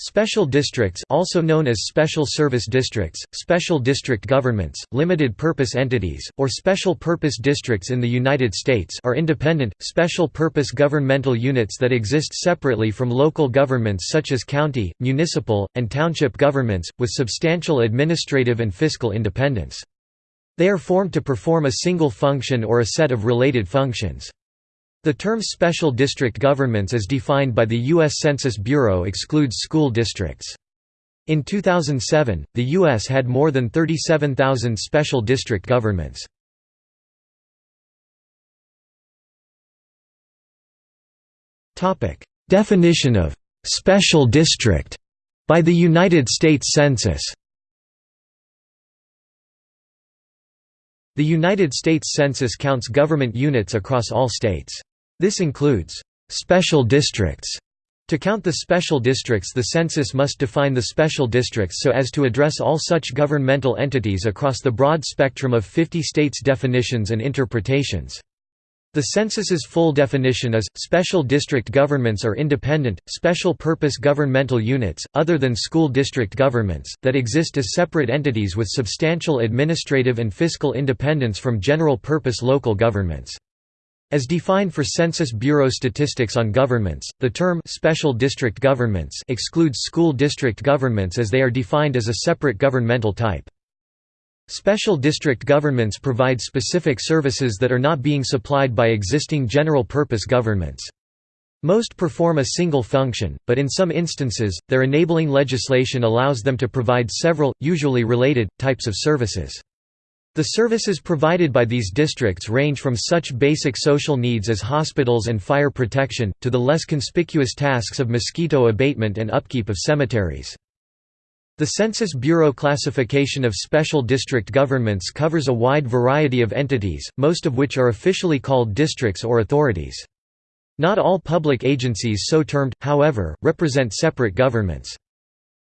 Special districts also known as special service districts, special district governments, limited-purpose entities, or special-purpose districts in the United States are independent, special-purpose governmental units that exist separately from local governments such as county, municipal, and township governments, with substantial administrative and fiscal independence. They are formed to perform a single function or a set of related functions. The term special district governments as defined by the U.S. Census Bureau excludes school districts. In 2007, the U.S. had more than 37,000 special district governments. Definition of «special district» by the United States Census The United States Census counts government units across all states. This includes special districts. To count the special districts the census must define the special districts so as to address all such governmental entities across the broad spectrum of 50 states' definitions and interpretations. The census's full definition is, special district governments are independent, special-purpose governmental units, other than school district governments, that exist as separate entities with substantial administrative and fiscal independence from general-purpose local governments. As defined for Census Bureau statistics on governments, the term «special district governments» excludes school district governments as they are defined as a separate governmental type. Special district governments provide specific services that are not being supplied by existing general-purpose governments. Most perform a single function, but in some instances, their enabling legislation allows them to provide several, usually related, types of services. The services provided by these districts range from such basic social needs as hospitals and fire protection, to the less conspicuous tasks of mosquito abatement and upkeep of cemeteries. The Census Bureau classification of special district governments covers a wide variety of entities, most of which are officially called districts or authorities. Not all public agencies so termed, however, represent separate governments.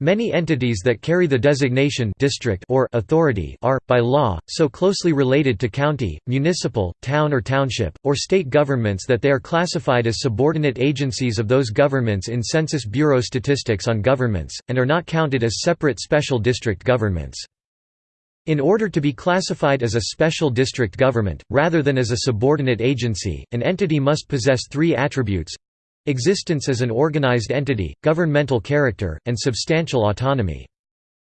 Many entities that carry the designation district or authority are, by law, so closely related to county, municipal, town or township, or state governments that they are classified as subordinate agencies of those governments in Census Bureau statistics on governments, and are not counted as separate special district governments. In order to be classified as a special district government, rather than as a subordinate agency, an entity must possess three attributes Existence as an organized entity, governmental character, and substantial autonomy.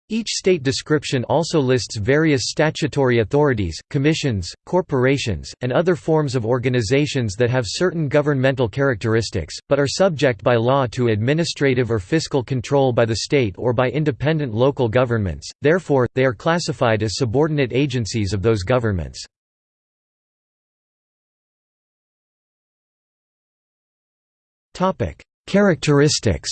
Each state description also lists various statutory authorities, commissions, corporations, and other forms of organizations that have certain governmental characteristics, but are subject by law to administrative or fiscal control by the state or by independent local governments, therefore, they are classified as subordinate agencies of those governments. Characteristics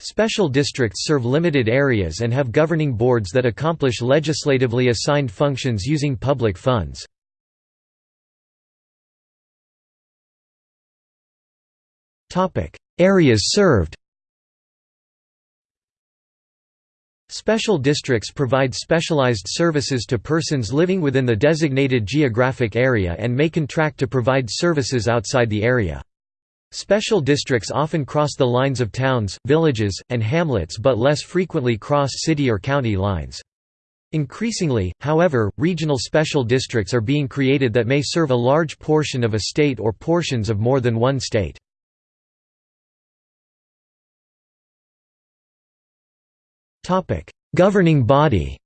Special districts serve limited areas and have governing boards that accomplish legislatively assigned functions using public funds. Areas served Special districts provide specialized services to persons living within the designated geographic area and may contract to provide services outside the area. Special districts often cross the lines of towns, villages, and hamlets but less frequently cross city or county lines. Increasingly, however, regional special districts are being created that may serve a large portion of a state or portions of more than one state. Topic: Governing body.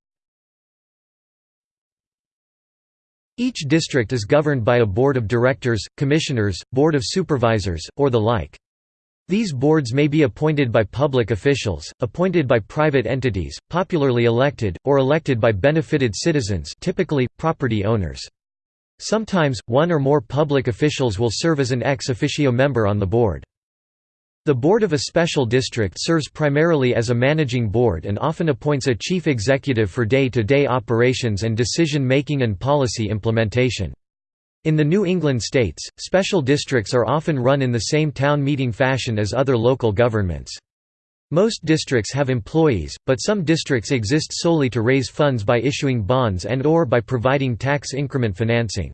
Each district is governed by a board of directors, commissioners, board of supervisors, or the like. These boards may be appointed by public officials, appointed by private entities, popularly elected, or elected by benefited citizens typically, property owners. Sometimes, one or more public officials will serve as an ex officio member on the board. The board of a special district serves primarily as a managing board and often appoints a chief executive for day-to-day -day operations and decision-making and policy implementation. In the New England states, special districts are often run in the same town meeting fashion as other local governments. Most districts have employees, but some districts exist solely to raise funds by issuing bonds and or by providing tax increment financing.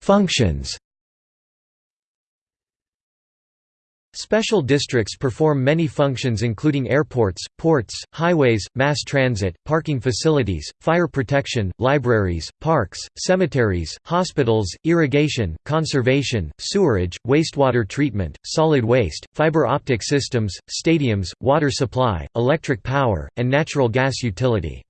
Functions Special districts perform many functions including airports, ports, highways, mass transit, parking facilities, fire protection, libraries, parks, cemeteries, hospitals, irrigation, conservation, sewerage, wastewater treatment, solid waste, fiber optic systems, stadiums, water supply, electric power, and natural gas utility.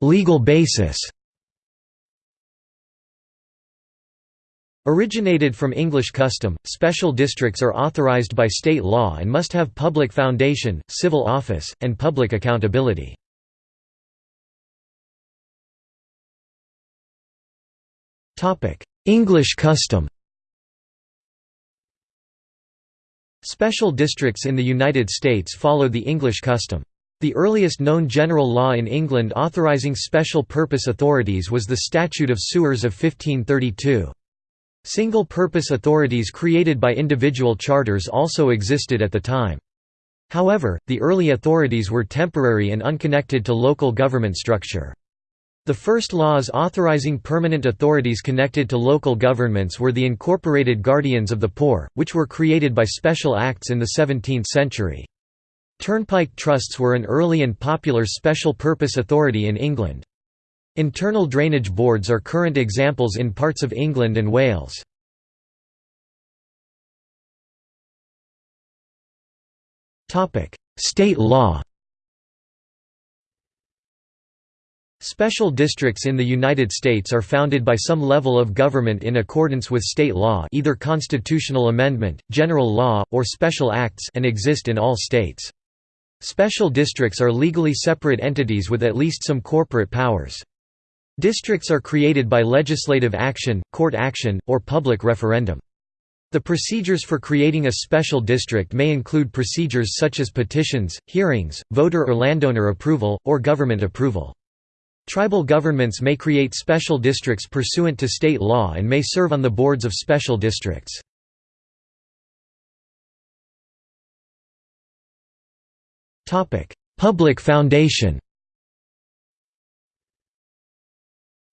Legal basis Originated from English custom, special districts are authorized by state law and must have public foundation, civil office, and public accountability. English custom Special districts in the United States follow the English custom. The earliest known general law in England authorizing special purpose authorities was the Statute of Sewers of 1532. Single-purpose authorities created by individual charters also existed at the time. However, the early authorities were temporary and unconnected to local government structure. The first laws authorizing permanent authorities connected to local governments were the Incorporated Guardians of the Poor, which were created by special acts in the 17th century. Turnpike trusts were an early and popular special purpose authority in England. Internal drainage boards are current examples in parts of England and Wales. State law Special districts in the United States are founded by some level of government in accordance with state law either constitutional amendment, general law, or special acts and exist in all states. Special districts are legally separate entities with at least some corporate powers. Districts are created by legislative action, court action, or public referendum. The procedures for creating a special district may include procedures such as petitions, hearings, voter or landowner approval, or government approval. Tribal governments may create special districts pursuant to state law and may serve on the boards of special districts. Public foundation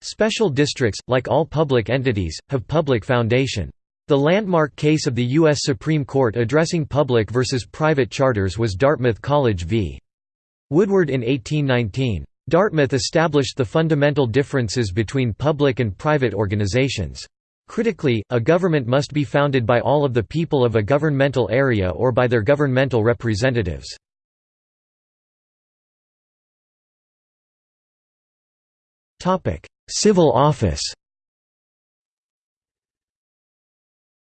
Special districts, like all public entities, have public foundation. The landmark case of the U.S. Supreme Court addressing public versus private charters was Dartmouth College v. Woodward in 1819. Dartmouth established the fundamental differences between public and private organizations. Critically, a government must be founded by all of the people of a governmental area or by their governmental representatives. Civil office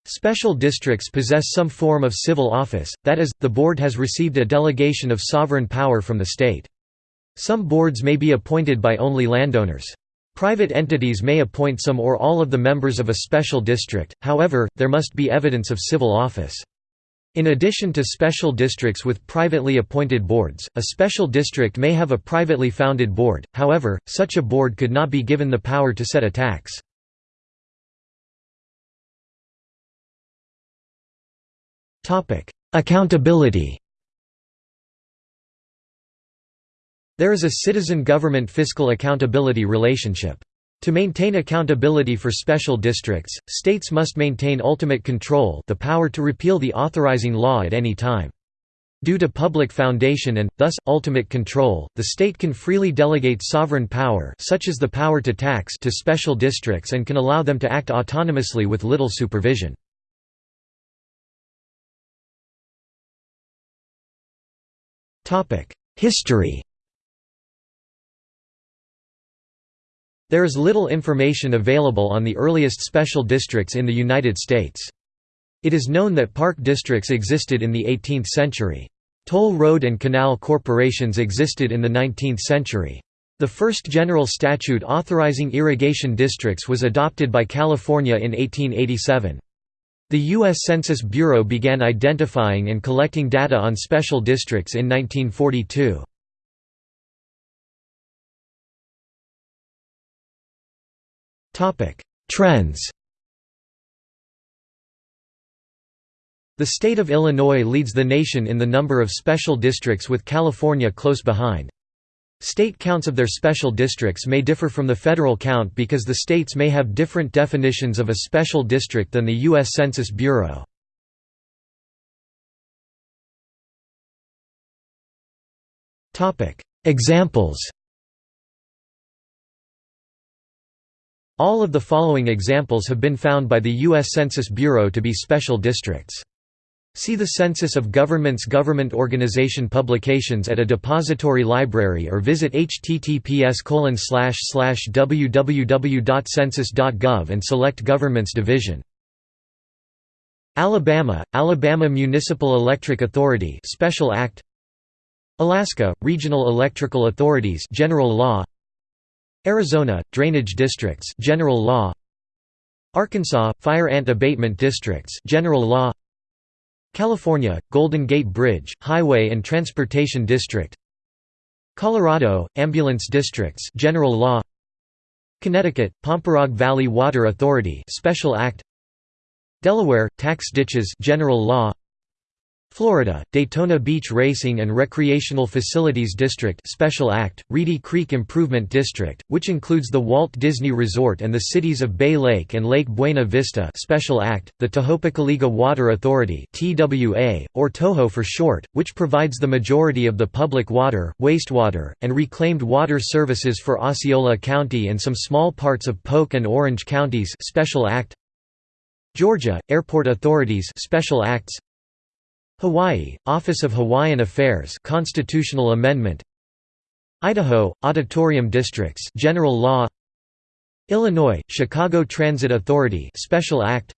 Special districts possess some form of civil office, that is, the board has received a delegation of sovereign power from the state. Some boards may be appointed by only landowners. Private entities may appoint some or all of the members of a special district, however, there must be evidence of civil office. In addition to special districts with privately appointed boards, a special district may have a privately founded board, however, such a board could not be given the power to set a tax. Accountability There is a citizen-government fiscal accountability relationship. To maintain accountability for special districts, states must maintain ultimate control the power to repeal the authorizing law at any time. Due to public foundation and, thus, ultimate control, the state can freely delegate sovereign power such as the power to tax to special districts and can allow them to act autonomously with little supervision. History There is little information available on the earliest special districts in the United States. It is known that park districts existed in the 18th century. Toll road and canal corporations existed in the 19th century. The first general statute authorizing irrigation districts was adopted by California in 1887. The U.S. Census Bureau began identifying and collecting data on special districts in 1942. Trends The state of Illinois leads the nation in the number of special districts with California close behind. State counts of their special districts may differ from the federal count because the states may have different definitions of a special district than the U.S. Census Bureau. Examples All of the following examples have been found by the U.S. Census Bureau to be special districts. See the Census of Governments Government Organization publications at a depository library or visit https www.census.gov and select Governments Division. Alabama, Alabama Municipal Electric Authority Special Act Alaska, Regional Electrical Authorities General Law Arizona, Drainage Districts General Law. Arkansas, Fire Ant Abatement Districts General Law. California, Golden Gate Bridge, Highway and Transportation District. Colorado, Ambulance Districts General Law. Connecticut, Pomperaug Valley Water Authority Special Act. Delaware, Tax Ditches General Law Florida, Daytona Beach Racing and Recreational Facilities District Special Act, Reedy Creek Improvement District, which includes the Walt Disney Resort and the cities of Bay Lake and Lake Buena Vista Special Act, the Tohopekaliga Water Authority TWA, or TOHO for short, which provides the majority of the public water, wastewater, and reclaimed water services for Osceola County and some small parts of Polk and Orange counties Special Act. Georgia, Airport Authorities Special Acts Hawaii, Office of Hawaiian Affairs Constitutional Amendment. Idaho, Auditorium Districts General Law. Illinois, Chicago Transit Authority Special Act.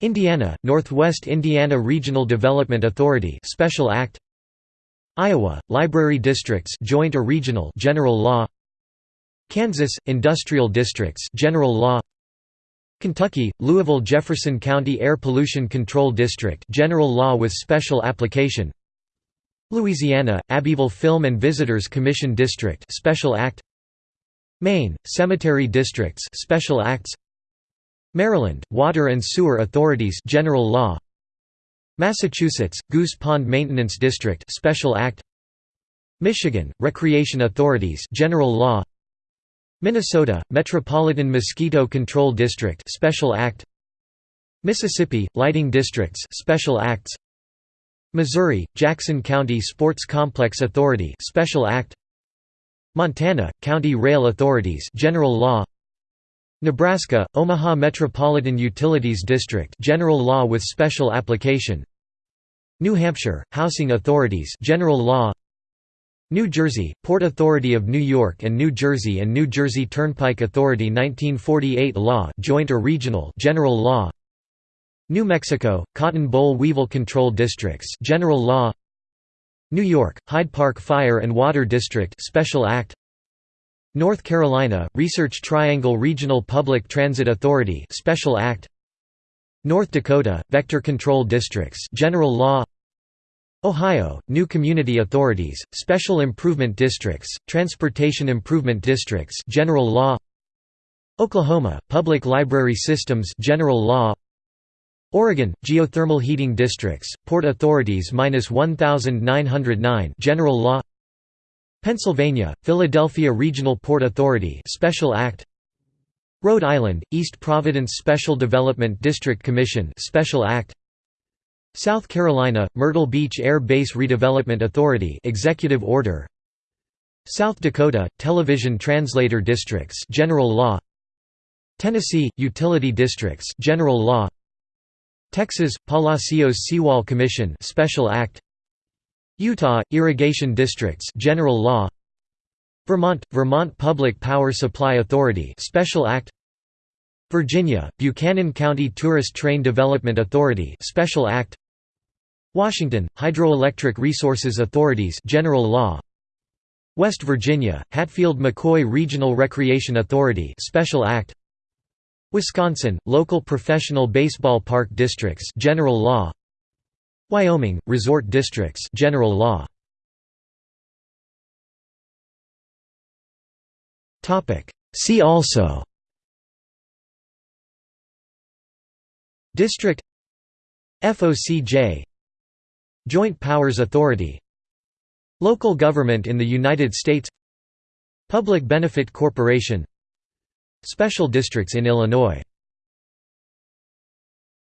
Indiana, Northwest Indiana Regional Development Authority Special Act. Iowa, Library Districts Joint or Regional General Law. Kansas, Industrial Districts General Law Kentucky, Louisville Jefferson County Air Pollution Control District General Law with Special Application. Louisiana, Abbeville Film and Visitors Commission District Special Act. Maine, Cemetery Districts Special Acts. Maryland, Water and Sewer Authorities General Law. Massachusetts, Goose Pond Maintenance District Special Act. Michigan, Recreation Authorities General Law Minnesota, Metropolitan Mosquito Control District Special Act. Mississippi, Lighting Districts Special Acts. Missouri, Jackson County Sports Complex Authority Special Act. Montana, County Rail Authorities General Law. Nebraska, Omaha Metropolitan Utilities District General Law with Special Application. New Hampshire, Housing Authorities General Law New Jersey, Port Authority of New York and New Jersey and New Jersey Turnpike Authority 1948 law joint or regional general law. New Mexico, Cotton Boll Weevil Control Districts general law. New York, Hyde Park Fire and Water District special act. North Carolina, Research Triangle Regional Public Transit Authority special act. North Dakota, Vector Control Districts general law Ohio, new community authorities, special improvement districts, transportation improvement districts general law. Oklahoma, public library systems general law. Oregon, geothermal heating districts, port authorities minus 1909 general law. Pennsylvania, Philadelphia Regional Port Authority Special Act. Rhode Island, East Providence Special Development District Commission Special Act South Carolina, Myrtle Beach Air Base Redevelopment Authority Executive Order. South Dakota, Television Translator Districts General Law. Tennessee, Utility Districts General Law. Texas, Palacios Seawall Commission Special Act. Utah, Irrigation Districts General Law. Vermont, Vermont Public Power Supply Authority Special Act. Virginia, Buchanan County Tourist Train Development Authority Special Act Washington, Hydroelectric Resources Authorities General Law. West Virginia, Hatfield-McCoy Regional Recreation Authority Special Act. Wisconsin, Local Professional Baseball Park Districts General Law. Wyoming, Resort Districts General Law. See also District FOCJ Joint Powers Authority. Local government in the United States. Public Benefit Corporation. Special districts in Illinois